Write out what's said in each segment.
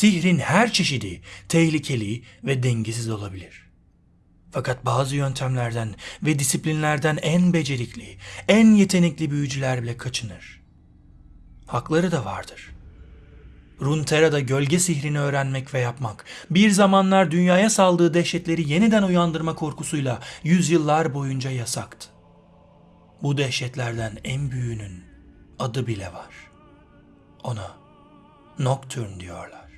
Sihrin her çeşidi tehlikeli ve dengesiz olabilir. Fakat bazı yöntemlerden ve disiplinlerden en becerikli, en yetenekli büyücüler bile kaçınır. Hakları da vardır. Runeterra'da gölge sihrini öğrenmek ve yapmak, bir zamanlar dünyaya saldığı dehşetleri yeniden uyandırma korkusuyla yüzyıllar boyunca yasaktı. Bu dehşetlerden en büyüğünün adı bile var. Ona Nocturne diyorlar.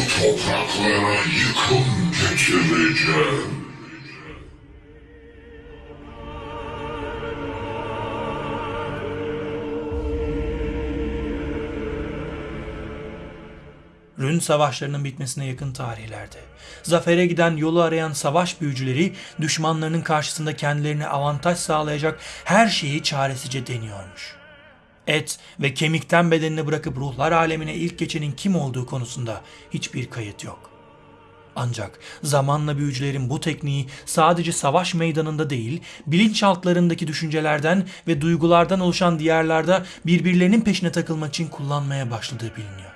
Bu topraklara yıkım getireceğim. Rün savaşlarının bitmesine yakın tarihlerde, zafere giden yolu arayan savaş büyücüleri düşmanlarının karşısında kendilerine avantaj sağlayacak her şeyi çaresizce deniyormuş. Et ve kemikten bedenini bırakıp ruhlar alemine ilk geçenin kim olduğu konusunda hiçbir kayıt yok. Ancak zamanla büyücülerin bu tekniği sadece savaş meydanında değil, bilinçaltlarındaki düşüncelerden ve duygulardan oluşan diyarlarda birbirlerinin peşine takılmak için kullanmaya başladığı biliniyor.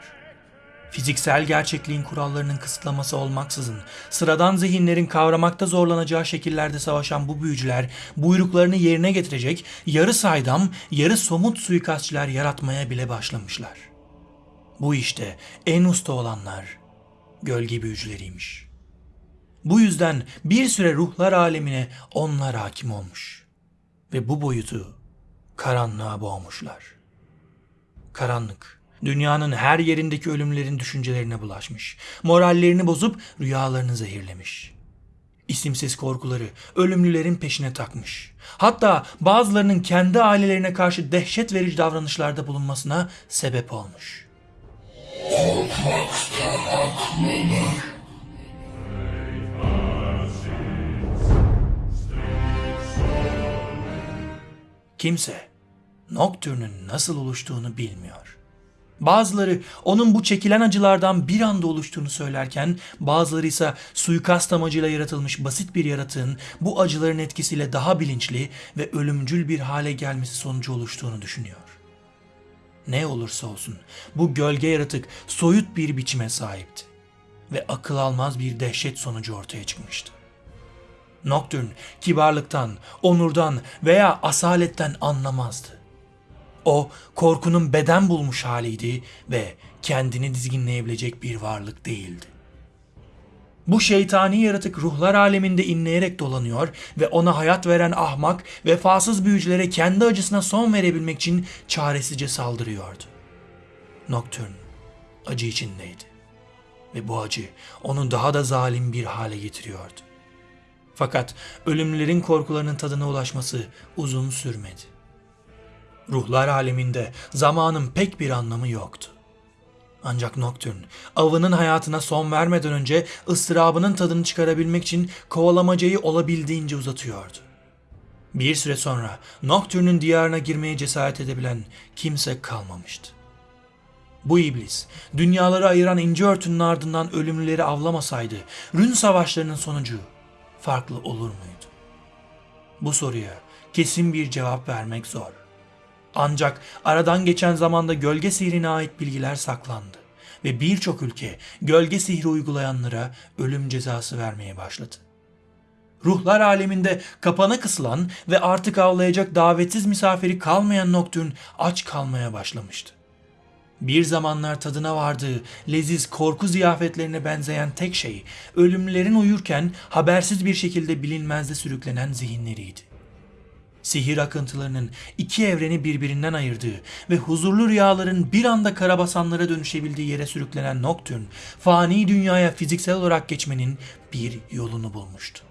Fiziksel gerçekliğin kurallarının kısıtlaması olmaksızın sıradan zihinlerin kavramakta zorlanacağı şekillerde savaşan bu büyücüler buyruklarını yerine getirecek yarı saydam, yarı somut suikastçiler yaratmaya bile başlamışlar. Bu işte en usta olanlar gölge büyücüleriymiş. Bu yüzden bir süre ruhlar alemine onlar hakim olmuş ve bu boyutu karanlığa boğmuşlar. Karanlık, dünyanın her yerindeki ölümlerin düşüncelerine bulaşmış. Morallerini bozup rüyalarını zehirlemiş. İsimsiz korkuları ölümlülerin peşine takmış. Hatta bazılarının kendi ailelerine karşı dehşet verici davranışlarda bulunmasına sebep olmuş. Kimse Nocturne'ün nasıl oluştuğunu bilmiyor. Bazıları onun bu çekilen acılardan bir anda oluştuğunu söylerken bazıları ise suikast amacıyla yaratılmış basit bir yaratığın bu acıların etkisiyle daha bilinçli ve ölümcül bir hale gelmesi sonucu oluştuğunu düşünüyor. Ne olursa olsun bu gölge yaratık soyut bir biçime sahipti ve akıl almaz bir dehşet sonucu ortaya çıkmıştı. Nocturne kibarlıktan, onurdan veya asaletten anlamazdı. O korkunun beden bulmuş haliydi ve kendini dizginleyebilecek bir varlık değildi. Bu şeytani yaratık ruhlar aleminde inleyerek dolanıyor ve ona hayat veren ahmak, vefasız büyücülere kendi acısına son verebilmek için çaresizce saldırıyordu. Nocturne acı içindeydi ve bu acı onu daha da zalim bir hale getiriyordu. Fakat ölümlülerin korkularının tadına ulaşması uzun sürmedi. Ruhlar aleminde zamanın pek bir anlamı yoktu. Ancak Nocturne avının hayatına son vermeden önce ıstırabının tadını çıkarabilmek için kovalamacayı olabildiğince uzatıyordu. Bir süre sonra Nocturne'ün diyarına girmeye cesaret edebilen kimse kalmamıştı. Bu iblis, dünyaları ayıran ince örtünün ardından ölümlüleri avlamasaydı, Rün savaşlarının sonucu farklı olur muydu? Bu soruya kesin bir cevap vermek zor. Ancak aradan geçen zamanda gölge sihrine ait bilgiler saklandı ve birçok ülke gölge sihri uygulayanlara ölüm cezası vermeye başladı. Ruhlar aleminde kapana kısılan ve artık avlayacak davetsiz misafiri kalmayan Nocturne aç kalmaya başlamıştı. Bir zamanlar tadına vardığı leziz korku ziyafetlerine benzeyen tek şey ölümlerin uyurken habersiz bir şekilde bilinmezde sürüklenen zihinleriydi sihir akıntılarının iki evreni birbirinden ayırdığı ve huzurlu rüyaların bir anda karabasanlara dönüşebildiği yere sürüklenen Nocturne, fani dünyaya fiziksel olarak geçmenin bir yolunu bulmuştu.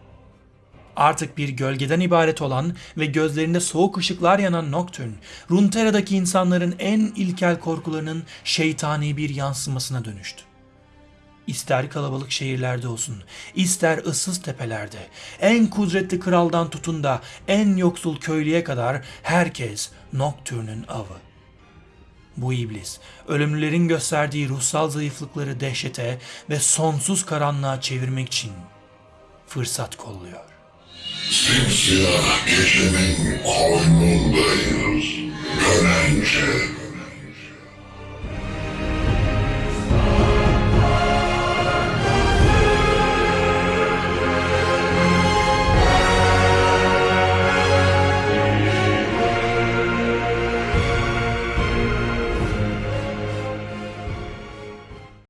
Artık bir gölgeden ibaret olan ve gözlerinde soğuk ışıklar yanan Nocturne, Runeterra'daki insanların en ilkel korkularının şeytani bir yansımasına dönüştü. İster kalabalık şehirlerde olsun, ister ıssız tepelerde, en kudretli kraldan tutun da en yoksul köylüye kadar herkes Nocturne'ün avı. Bu iblis, ölümlülerin gösterdiği ruhsal zayıflıkları dehşete ve sonsuz karanlığa çevirmek için fırsat kolluyor. Simsiyah gecenin koynundayız.